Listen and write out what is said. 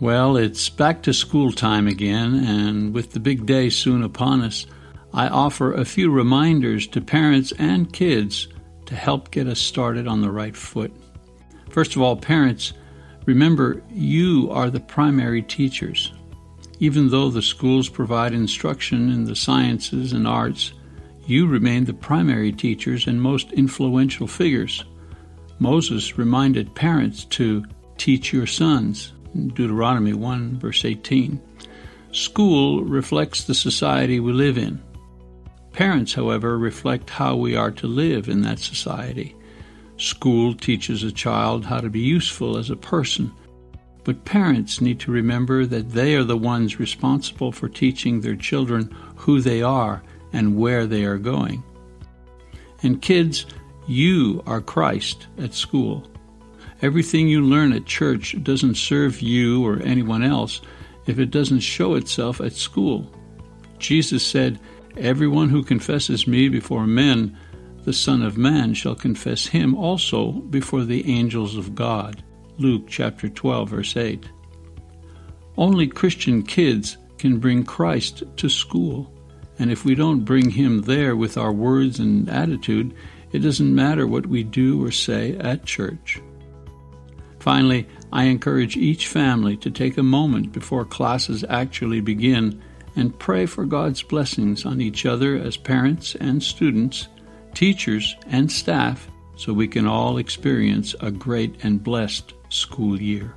Well, it's back to school time again, and with the big day soon upon us, I offer a few reminders to parents and kids to help get us started on the right foot. First of all, parents, remember you are the primary teachers. Even though the schools provide instruction in the sciences and arts, you remain the primary teachers and most influential figures. Moses reminded parents to teach your sons, Deuteronomy 1, verse 18. School reflects the society we live in. Parents, however, reflect how we are to live in that society. School teaches a child how to be useful as a person, but parents need to remember that they are the ones responsible for teaching their children who they are and where they are going. And kids, you are Christ at school. Everything you learn at church doesn't serve you or anyone else if it doesn't show itself at school. Jesus said, Everyone who confesses me before men, the Son of Man shall confess him also before the angels of God. Luke chapter 12, verse 8. Only Christian kids can bring Christ to school, and if we don't bring him there with our words and attitude, it doesn't matter what we do or say at church. Finally, I encourage each family to take a moment before classes actually begin and pray for God's blessings on each other as parents and students, teachers and staff, so we can all experience a great and blessed school year.